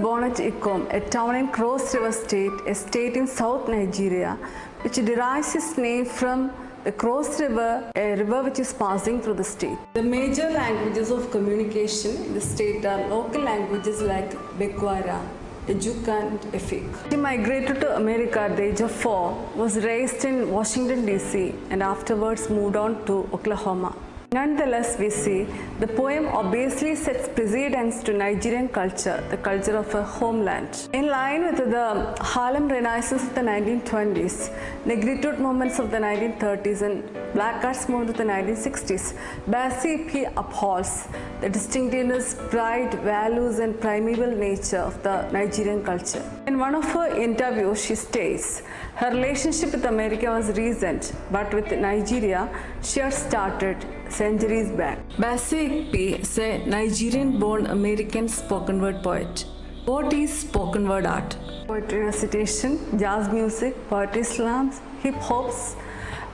born at Ikom, a town in Cross River State, a state in South Nigeria, which derives its name from the Cross River, a river which is passing through the state. The major languages of communication in the state are local languages like Bekwara, Ejuka and Efik. He migrated to America at the age of four, was raised in Washington DC and afterwards moved on to Oklahoma. Nonetheless, we see the poem obviously sets precedence to Nigerian culture, the culture of a homeland. In line with the Harlem Renaissance of the 1920s, Negritude movements of the 1930s and Black Arts movement of the 1960s, Bassey Ikpi upholds the distinctiveness, pride, values and primeval nature of the Nigerian culture. In one of her interviews, she states, her relationship with America was recent, but with Nigeria, she had started centuries back. Bassey Ikpi is a Nigerian-born American spoken word poet. What is spoken word art? Poetry recitation, jazz music, poetry slams, hip hops,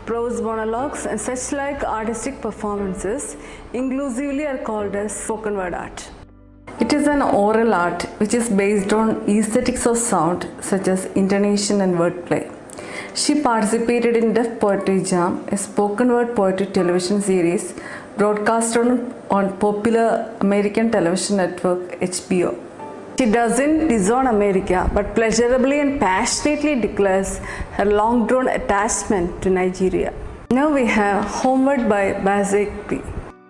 prose monologues and such like artistic performances inclusively are called as spoken word art. It is an oral art which is based on aesthetics of sound such as intonation and wordplay. She participated in Def Poetry Jam, a spoken word poetry television series broadcast on, on popular American television network HBO. She doesn't disown America but pleasurably and passionately declares her long drawn attachment to Nigeria. Now we have Homeward by Bassey Ikpi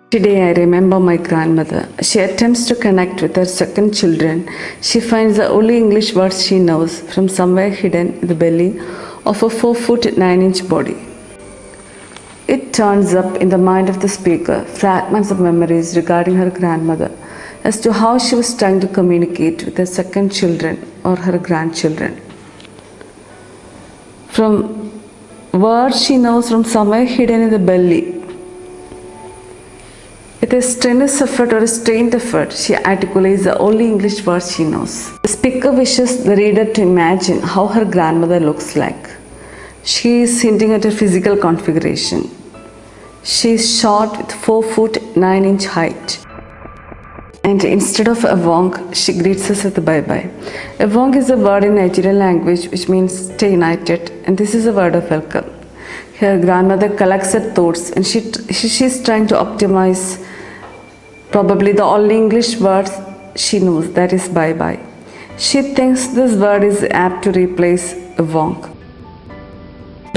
Today I remember my grandmother. She attempts to connect with her second children. She finds the only English words she knows from somewhere hidden in the belly of a 4 foot 9 inch body. It turns up in the mind of the speaker fragments of memories regarding her grandmother as to how she was trying to communicate with her second children or her grandchildren. From words she knows from somewhere hidden in the belly. With a strenuous effort or a strained effort, she articulates the only English words she knows. The speaker wishes the reader to imagine how her grandmother looks like. She is hinting at her physical configuration. She is short with 4 foot 9 inch height. And instead of Avong, she greets us with a bye bye. Avong is a word in Nigerian language which means stay united, and this is a word of welcome. Her grandmother collects her thoughts and she, she she's trying to optimize probably the only English word she knows that is bye bye. She thinks this word is apt to replace Avong.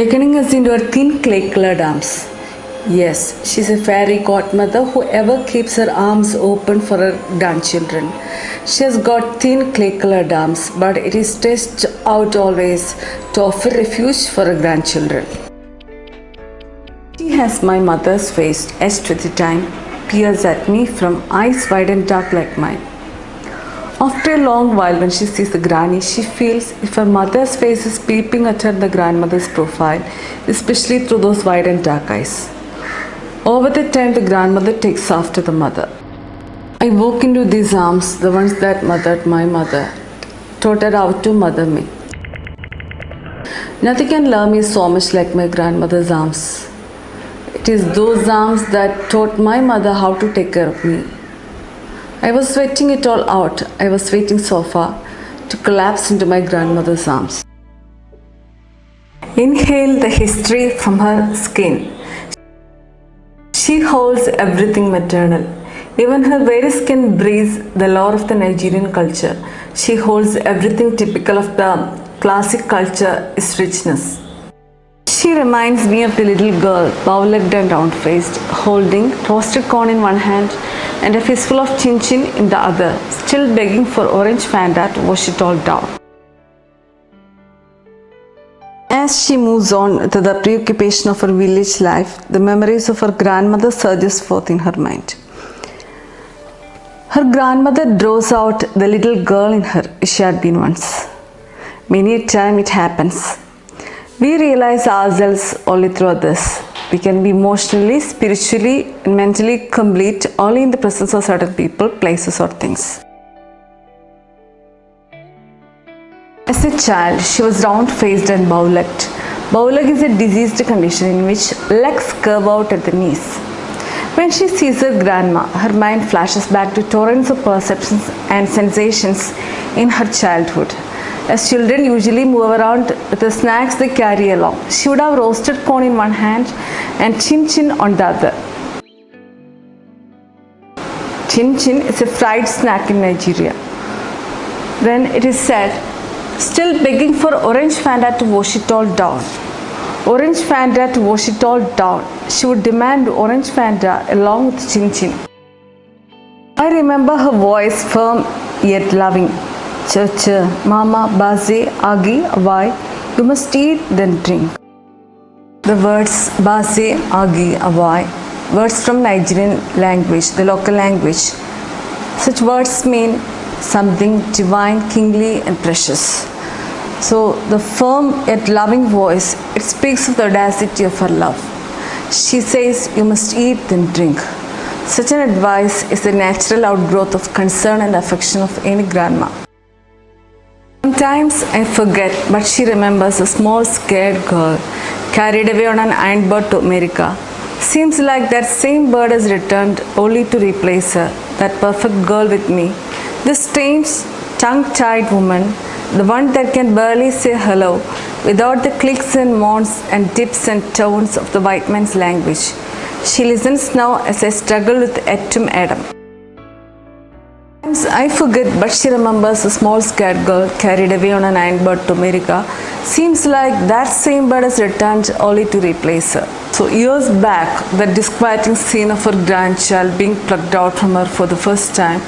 Beckoning us into her thin clay colored arms. Yes, she's a fairy godmother who ever keeps her arms open for her grandchildren. She has got thin clay colored arms, but it is stretched out always to offer refuge for her grandchildren. She has my mother's face etched with the time, peers at me from eyes wide and dark like mine. After a long while, when she sees the granny, she feels if her mother's face is peeping at her the grandmother's profile, especially through those wide and dark eyes. Over the time, the grandmother takes after the mother. I walk into these arms, the ones that mothered my mother, taught her how to mother me. Nothing can love me so much like my grandmother's arms. It is those arms that taught my mother how to take care of me. I was sweating it all out. I was waiting so far to collapse into my grandmother's arms. Inhale the history from her skin. She holds everything maternal. Even her very skin breathes the lore of the Nigerian culture. She holds everything typical of the classic culture, richness. She reminds me of the little girl, bow-legged and round-faced, holding toasted corn in one hand and a fistful of chin-chin in the other, still begging for orange Fanta to wash it all down. As she moves on to the preoccupation of her village life, the memories of her grandmother surges forth in her mind. Her grandmother draws out the little girl in her she had been once. Many a time it happens. We realize ourselves only through this. We can be emotionally, spiritually, and mentally complete only in the presence of certain people, places, or things. As a child, she was round faced and bow legged. Bow leg is a diseased condition in which legs curve out at the knees. When she sees her grandma, her mind flashes back to torrents of perceptions and sensations in her childhood. As children usually move around the snacks they carry along, she would have roasted corn in one hand and chin chin on the other. Chin chin is a fried snack in Nigeria. Then it is said, still begging for orange Fanta to wash it all down. Orange Fanta to wash it all down. She would demand orange Fanta along with Chin Chin. I remember her voice firm yet loving. Ch mama, baze, agi, avai. You must eat, then drink. The words baze, agi, avai, words from Nigerian language, the local language. Such words mean something divine, kingly, and precious. So the firm yet loving voice, it speaks of the audacity of her love. She says, you must eat then drink. Such an advice is the natural outgrowth of concern and affection of any grandma. Sometimes I forget, but she remembers a small scared girl carried away on an iron bird to America. Seems like that same bird has returned only to replace her, that perfect girl with me. This strange, tongue-tied woman the one that can barely say hello without the clicks and moans and dips and tones of the white man's language. She listens now as I struggle with Etum Adam. I forget, but she remembers a small scared girl carried away on an iron bird to America. Seems like that same bird has returned only to replace her. So years back, the disquieting scene of her grandchild being plucked out from her for the first time,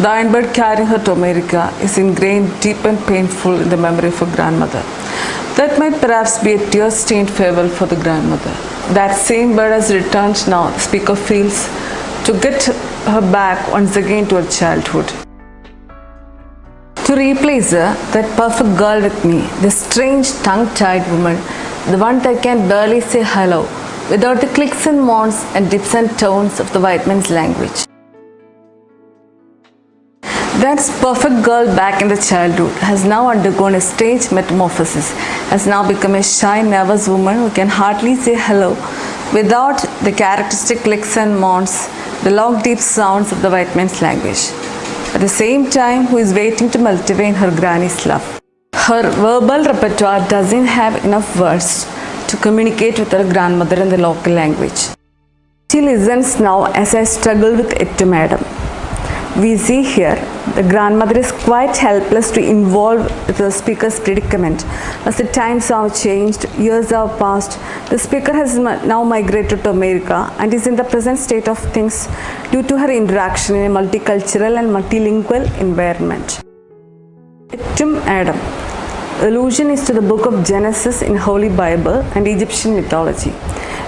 the iron bird carrying her to America is ingrained deep and painful in the memory of her grandmother. That might perhaps be a tear-stained farewell for the grandmother. That same bird has returned now, the speaker feels, to get her back once again to her childhood. To replace that perfect girl with me, this strange tongue-tied woman, the one that can barely say hello, without the clicks and moans and dips and tones of the white man's language. That perfect girl back in the childhood has now undergone a strange metamorphosis, has now become a shy, nervous woman who can hardly say hello without the characteristic clicks and moans, the long deep sounds of the white man's language. At the same time, who is waiting to in her granny's love. Her verbal repertoire doesn't have enough words to communicate with her grandmother in the local language. She listens now as I struggle with it to madam. We see here the grandmother is quite helpless to involve the speaker's predicament. As the times have changed, years have passed, the speaker has now migrated to America and is in the present state of things due to her interaction in a multicultural and multilingual environment. Etum Adam Allusion is to the book of Genesis in Holy Bible and Egyptian mythology.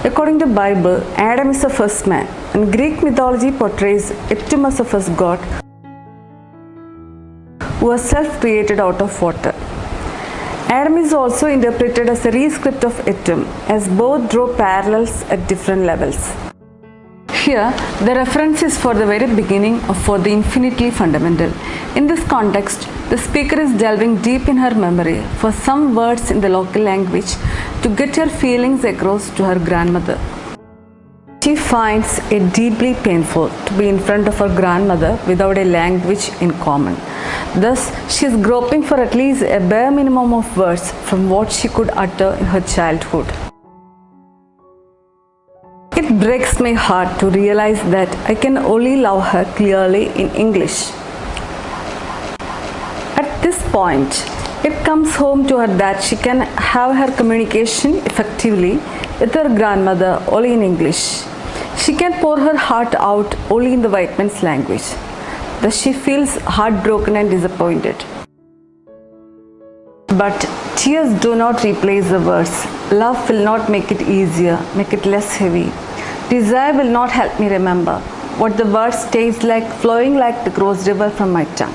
According to Bible, Adam is the first man and Greek mythology portrays Etum as the god who was self-created out of water. Adam is also interpreted as a rescript of Etum as both draw parallels at different levels. Here, the reference is for the very beginning of for the infinitely fundamental. In this context, the speaker is delving deep in her memory for some words in the local language to get her feelings across to her grandmother. Finds it deeply painful to be in front of her grandmother without a language in common. Thus, she is groping for at least a bare minimum of words from what she could utter in her childhood. It breaks my heart to realize that I can only love her clearly in English. At this point, it comes home to her that she can have her communication effectively with her grandmother only in English. She can pour her heart out only in the white man's language. Thus she feels heartbroken and disappointed. But tears do not replace the words. Love will not make it easier, make it less heavy. Desire will not help me remember what the words taste like flowing like the Cross River from my tongue.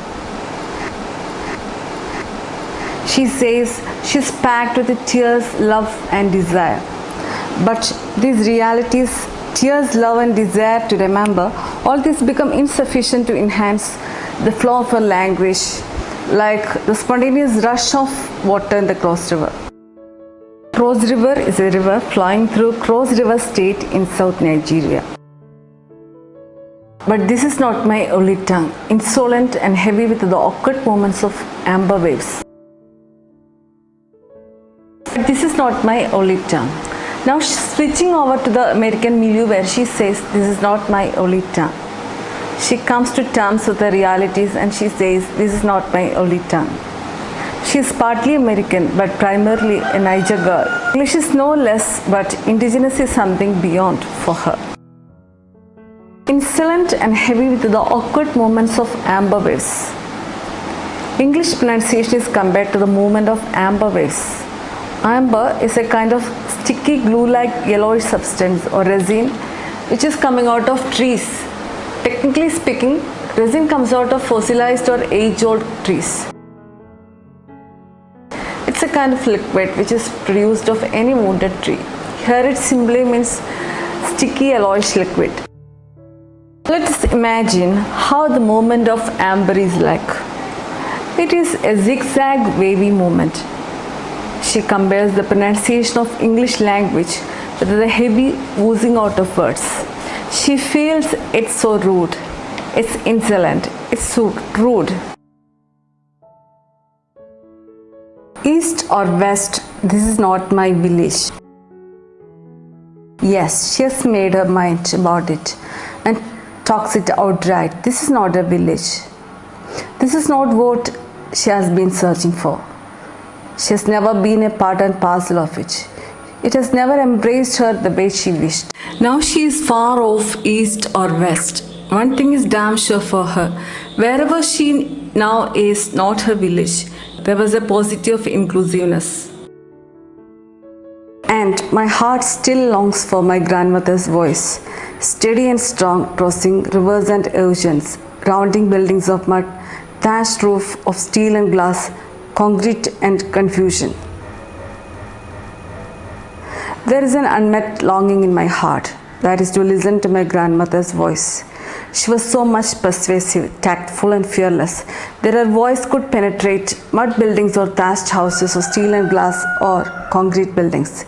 She says she's packed with the tears, love and desire. But these realities, tears, love and desire to remember, all these become insufficient to enhance the flow of her language like the spontaneous rush of water in the Cross River. Cross River is a river flowing through Cross River State in South Nigeria. But this is not my only tongue, insolent and heavy with the awkward moments of amber waves. But this is not my only tongue. Now switching over to the American milieu where she says, this is not my only tongue. She comes to terms with the realities and she says, this is not my only tongue. She is partly American but primarily a Niger girl. English is no less but indigenous is something beyond for her. Insolent and heavy with the awkward moments of amber waves. English pronunciation is compared to the movement of amber waves. Amber is a kind of sticky glue-like yellowish substance or resin which is coming out of trees. Technically speaking, resin comes out of fossilized or age-old trees. It's a kind of liquid which is produced of any wounded tree. Here it simply means sticky yellowish liquid. Let us imagine how the movement of amber is like. It is a zigzag wavy movement she compares the pronunciation of English language with the heavy oozing out of words. She feels it's so rude, it's insolent, it's so rude. East or west, this is not my village. Yes, she has made her mind about it and talks it outright. This is not a village. This is not what she has been searching for. She has never been a part and parcel of it. It has never embraced her the way she wished. Now she is far off east or west. One thing is damn sure for her. Wherever she now is not her village, there was a positive of inclusiveness. And my heart still longs for my grandmother's voice, steady and strong, crossing rivers and oceans, rounding buildings of mud, thatched roof of steel and glass, concrete and confusion. There is an unmet longing in my heart that is to listen to my grandmother's voice. She was so much persuasive, tactful and fearless that her voice could penetrate mud buildings or thatched houses or steel and glass or concrete buildings.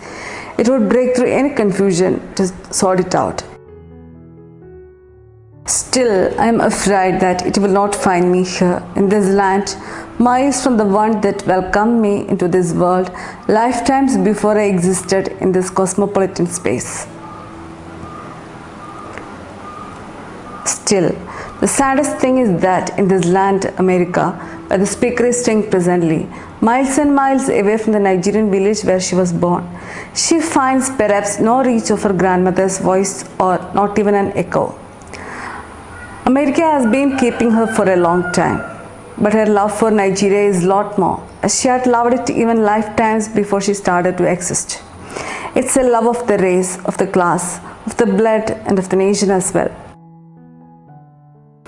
It would break through any confusion to sort it out. Still, I am afraid that it will not find me here in this land, miles from the one that welcomed me into this world lifetimes before I existed in this cosmopolitan space. Still, the saddest thing is that in this land, America, where the speaker is staying presently, miles and miles away from the Nigerian village where she was born, she finds perhaps no reach of her grandmother's voice or not even an echo. America has been keeping her for a long time, but her love for Nigeria is lot more, as she had loved it even lifetimes before she started to exist. It's a love of the race, of the class, of the blood and of the nation as well.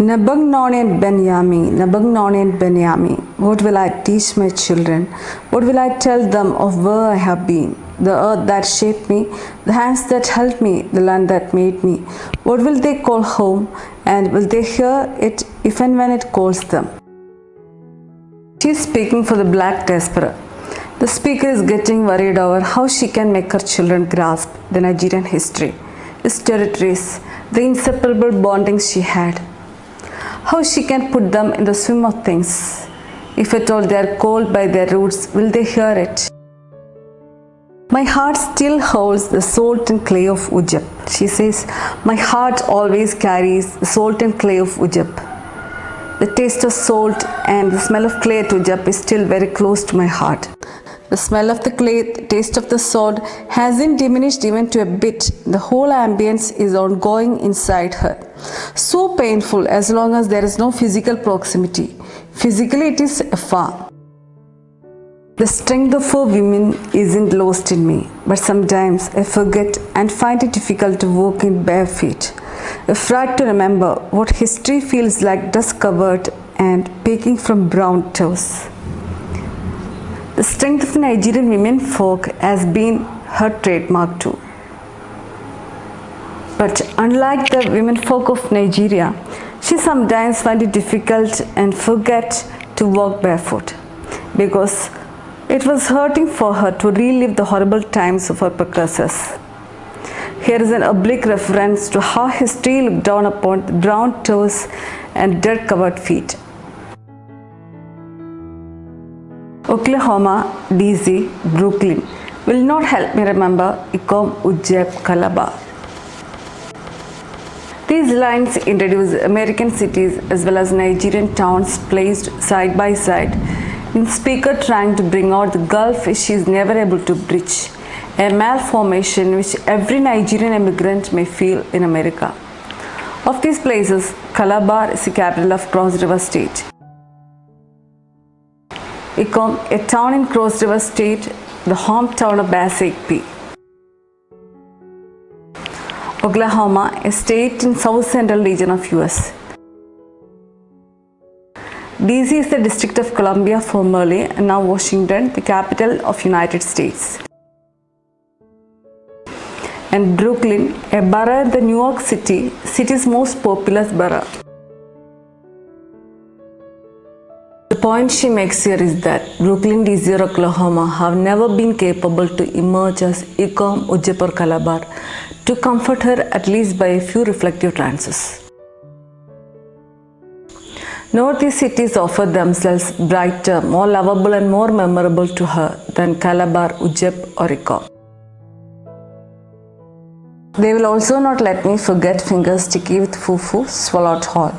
Nabang Benyami, Nabang Benyami, what will I teach my children? What will I tell them of where I have been? The earth that shaped me, the hands that held me, the land that made me. What will they call home and will they hear it if and when it calls them? She is speaking for the black diaspora. The speaker is getting worried over how she can make her children grasp the Nigerian history, its territories, the inseparable bondings she had. How she can put them in the swim of things. If at all they are called by their roots, will they hear it? My heart still holds the salt and clay of Ugep. She says, my heart always carries the salt and clay of Ugep. The taste of salt and the smell of clay at Ugep is still very close to my heart. The smell of the clay, the taste of the salt hasn't diminished even to a bit. The whole ambience is ongoing inside her. So painful as long as there is no physical proximity. Physically it is afar. The strength of a women isn't lost in me, but sometimes I forget and find it difficult to walk in bare feet. Afraid to remember what history feels like dust covered and peeking from brown toes. The strength of Nigerian women folk has been her trademark too. But unlike the women folk of Nigeria, she sometimes finds it difficult and forget to walk barefoot because it was hurting for her to relive the horrible times of her precursors. Here is an oblique reference to how history looked down upon the brown toes and dirt covered feet. Oklahoma, DC, Brooklyn will not help me remember Ikom, Ugep, Calabar. These lines introduce American cities as well as Nigerian towns placed side by side in speaker trying to bring out the gulf she is never able to bridge, a malformation which every Nigerian immigrant may feel in America. Of these places, Calabar is the capital of Cross River State. Ikom, a town in Cross River State, the hometown of Bassey Ikpi Oklahoma, a state in south central region of US. DC is the District of Columbia formerly and now Washington, the capital of United States. And Brooklyn, a borough in the New York City, city's most populous borough. Point she makes here is that Brooklyn, DC or Oklahoma have never been capable to emerge as Ikom, Ugep or Calabar to comfort her at least by a few reflective trances. Nor these cities offer themselves brighter, more lovable and more memorable to her than Calabar, Ugep or Ikom. They will also not let me forget fingers sticky with fufu, swallowed whole,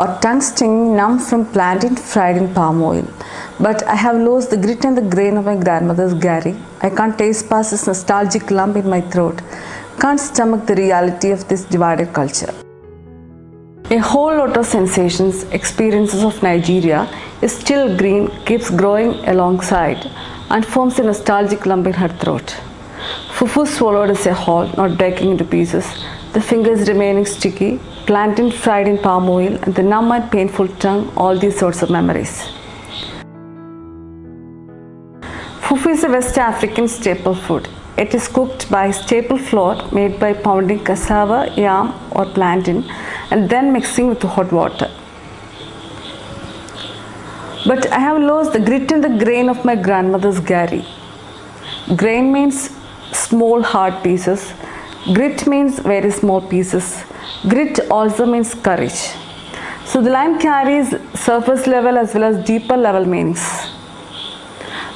or tongue stinging numb from plantain fried in palm oil. But I have lost the grit and the grain of my grandmother's gari. I can't taste past this nostalgic lump in my throat. Can't stomach the reality of this divided culture. A whole lot of sensations, experiences of Nigeria is still green, keeps growing alongside, and forms a nostalgic lump in her throat. Fufu swallowed as a whole, not breaking into pieces, the fingers remaining sticky, plantain fried in palm oil, and the numb and painful tongue, all these sorts of memories. Fufu is a West African staple food. It is cooked by staple flour made by pounding cassava, yam, or plantain and then mixing with hot water. But I have lost the grit and the grain of my grandmother's gari. Grain means small hard pieces. Grit means very small pieces. Grit also means courage. So the line carries surface level as well as deeper level meanings.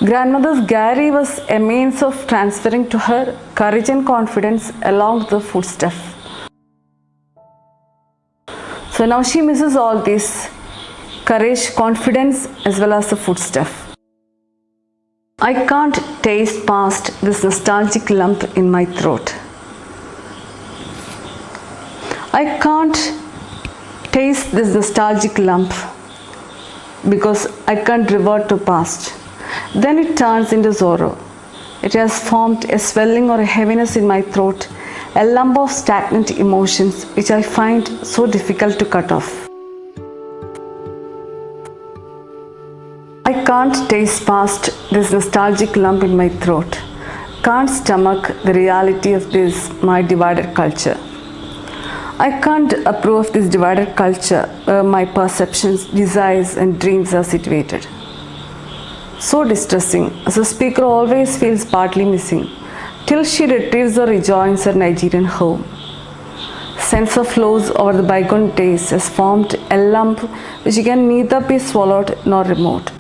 Grandmother's gari was a means of transferring to her courage and confidence along the footstep. So now she misses all this courage, confidence as well as the footstep. I can't taste past this nostalgic lump in my throat. I can't taste this nostalgic lump because I can't revert to past. Then it turns into sorrow. It has formed a swelling or a heaviness in my throat, a lump of stagnant emotions which I find so difficult to cut off. I can't taste past this nostalgic lump in my throat, can't stomach the reality of this, my divided culture. I can't approve of this divided culture where my perceptions, desires and dreams are situated. So distressing, as a speaker always feels partly missing, till she retrieves or rejoins her Nigerian home. Sense of loss over the bygone days has formed a lump which can neither be swallowed nor removed.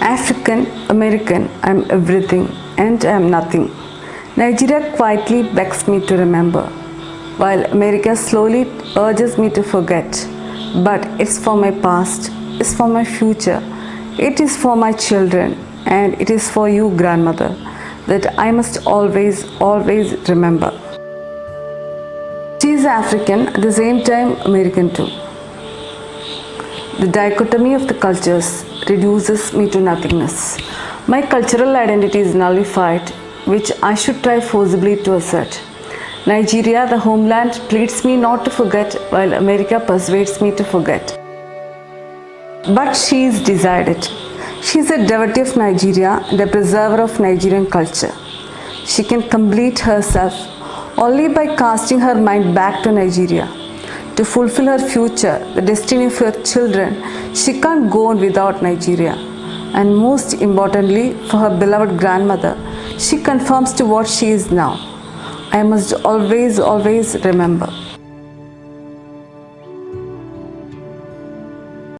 African, American, I am everything and I am nothing. Nigeria quietly begs me to remember, while America slowly urges me to forget. But it's for my past, it's for my future, it is for my children, and it is for you, grandmother, that I must always, always remember. She is African, at the same time American too. The dichotomy of the cultures reduces me to nothingness. My cultural identity is nullified which I should try forcibly to assert. Nigeria, the homeland, pleads me not to forget while America persuades me to forget. But she is decided. She is a devotee of Nigeria and a preserver of Nigerian culture. She can complete herself only by casting her mind back to Nigeria. To fulfill her future, the destiny of her children, she can't go on without Nigeria. And most importantly, for her beloved grandmother, she conforms to what she is now. I must always, always remember.